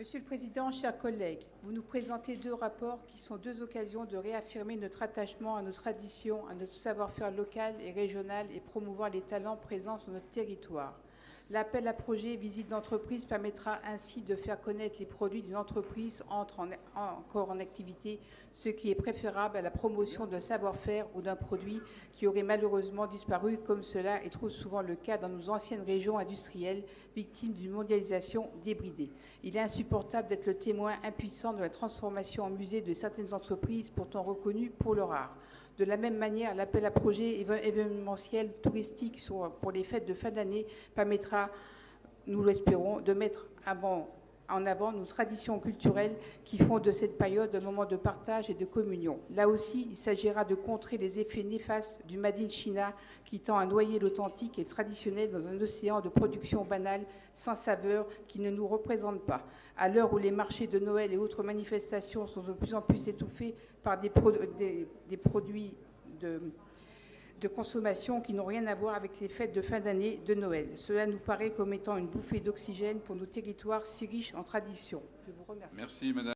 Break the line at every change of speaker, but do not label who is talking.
Monsieur le Président, chers collègues, vous nous présentez deux rapports qui sont deux occasions de réaffirmer notre attachement à nos traditions, à notre savoir-faire local et régional et promouvoir les talents présents sur notre territoire. L'appel à projet visite d'entreprise permettra ainsi de faire connaître les produits d'une entreprise entre en- encore en activité, ce qui est préférable à la promotion d'un savoir-faire ou d'un produit qui aurait malheureusement disparu, comme cela est trop souvent le cas dans nos anciennes régions industrielles, victimes d'une mondialisation débridée. Il est insupportable d'être le témoin impuissant de la transformation en musée de certaines entreprises pourtant reconnues pour leur art. De la même manière, l'appel à projet éve- événementiel touristique sur- pour les fêtes de fin d'année permettra, nous l'espérons, de mettre avant- en avant nos traditions culturelles qui font de cette période un moment de partage et de communion. Là aussi, il s'agira de contrer les effets néfastes du Made in China qui tend à noyer l'authentique et traditionnel dans un océan de production banale, sans saveur, qui ne nous représente pas. À l'heure où les marchés de Noël et autres manifestations sont de plus en plus étouffés par des, des produits de, de consommation qui n'ont rien à voir avec les fêtes de fin d'année de Noël. Cela nous paraît comme étant une bouffée d'oxygène pour nos territoires si riches en traditions. Je vous remercie.
Merci, Madame.